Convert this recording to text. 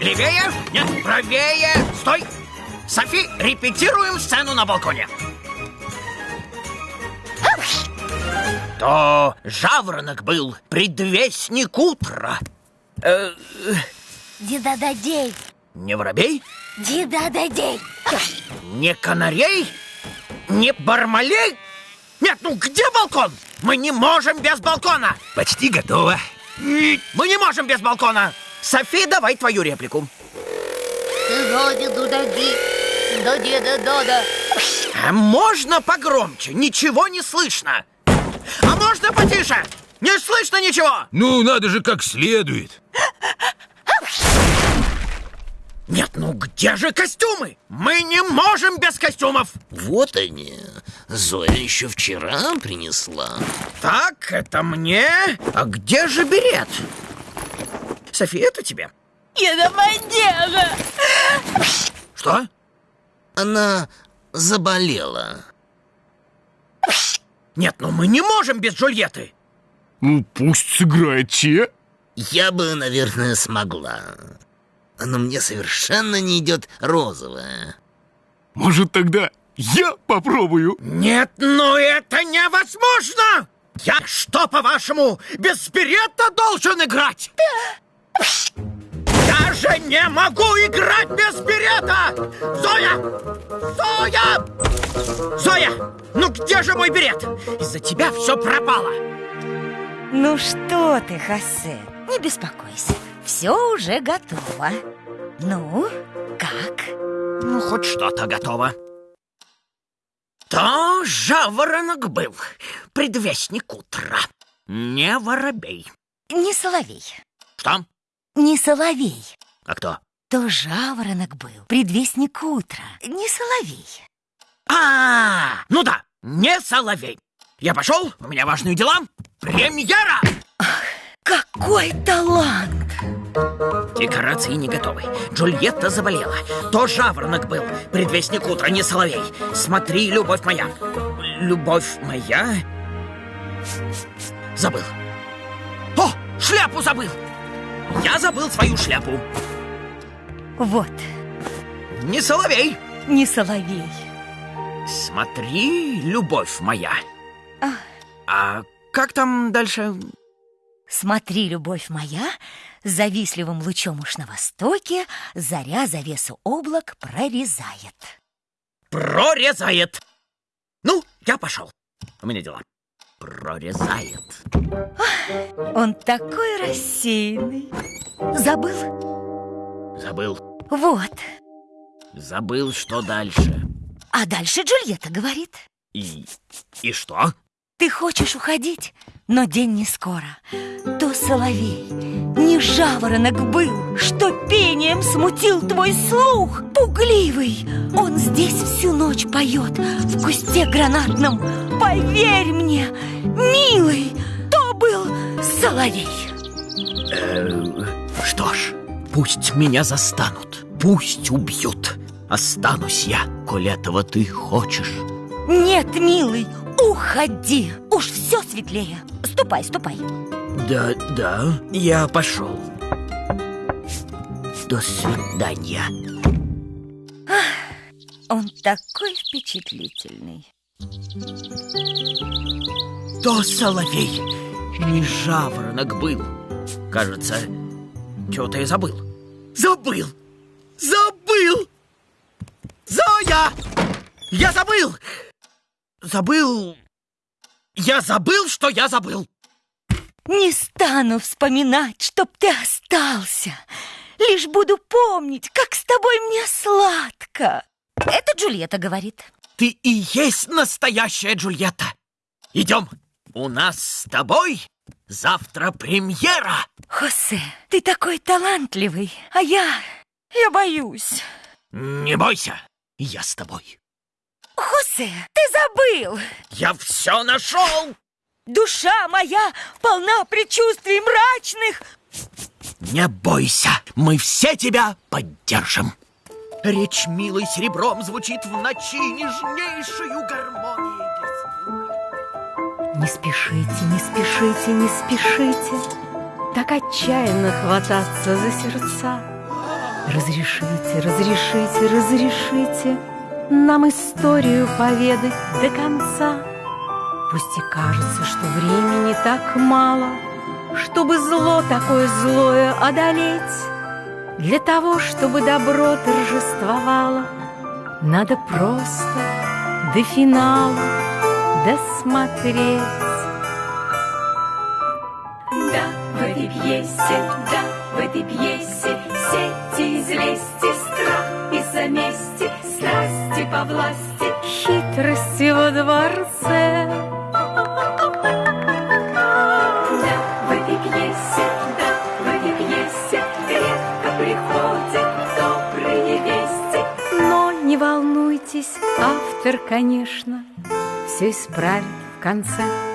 Левее? Нет, правее! Стой! Софи, репетируем сцену на балконе. То жаворонок был, предвестник утра. Э, Дидададей, не воробей, дидададей. не канарей, не бармалей. Нет, ну где балкон? Мы не можем без балкона. Почти готово. Мы не можем без балкона. Софи, давай твою реплику. Дудади, доди да дода. А можно погромче? Ничего не слышно. А можно потише? Не слышно ничего. Ну, надо же как следует. Нет, ну где же костюмы? Мы не можем без костюмов. Вот они. Зоя еще вчера принесла. Так, это мне. А где же берет? София, это тебе. Я мандела. Что? Она заболела. Нет, ну мы не можем без Джульетты. Ну, пусть сыграет Че. Я бы, наверное, смогла. Но мне совершенно не идет розовая. Может, тогда я попробую? Нет, ну это невозможно! Я что, по-вашему, без берета должен играть? Я же не могу играть без берета! Зоя! Зоя! Зоя! Ну где же мой берет? Из-за тебя все пропало. Ну что ты, Хосе, не беспокойся. Все уже готово. Ну, как? Ну, хоть что-то готово. То жаворонок был, предвестник утра. Не воробей. Не соловей. Что? Не соловей. А кто? То жаворонок был, предвестник утра. Не соловей. А, ну да, не соловей. Я пошел, у меня важные дела. Премьера! Какой талант! Декорации не готовы. Джульетта заболела. То жаворонок был. Предвестник утра, не соловей. Смотри, любовь моя. Любовь моя? Забыл. О, шляпу забыл. Я забыл свою шляпу. Вот, Не соловей. не соловей. Смотри, любовь моя. Ах. А как там дальше? Смотри, любовь моя, завистливым лучом уж на востоке заря завесу облак прорезает. Прорезает. Ну, я пошел. У меня дела. Прорезает. Он такой рассеянный. Забыл? Забыл. Вот. Забыл, что дальше. А дальше Джульетта говорит. И, и что? Ты хочешь уходить, но день не скоро. То соловей, не жаворонок был, что пением смутил твой слух. Пугливый, он здесь всю ночь поет в кусте гранатном. Поверь мне, милый, то был соловей. Э, что ж, пусть меня застанут, пусть убьют. Останусь я, коль этого ты хочешь. Нет, милый, уходи, уж все светлее. Ступай, ступай. Да, да, я пошел. До свидания. Он такой впечатлительный. То соловей, не жаворонок был. Кажется, что-то я забыл. Забыл! Забыл! Зоя! Я забыл! Забыл... Я забыл, что я забыл! Не стану вспоминать, чтоб ты остался. Лишь буду помнить, как с тобой мне сладко. Это Джульетта говорит. Ты и есть настоящая Джульетта. Идем. У нас с тобой завтра премьера. Хосе, ты такой талантливый, а я... я боюсь. Не бойся, я с тобой. Хосе, ты забыл! Я все нашел! Душа моя полна предчувствий мрачных. Не бойся, мы все тебя поддержим. Речь милой серебром звучит в ночи нежнейшую слуха. Не спешите, не спешите, не спешите. Так отчаянно хвататься за сердца. Разрешите, разрешите, разрешите Нам историю поведать до конца. Пусть и кажется, что времени так мало Чтобы зло такое злое одолеть Для того, чтобы добро торжествовало Надо просто до финала досмотреть. Да, в этой пьесе, да, в этой пьесе Сети из лести, страх из-за мести Страсти по власти Хитрости во дворце. Автор, конечно, Все исправит в конце.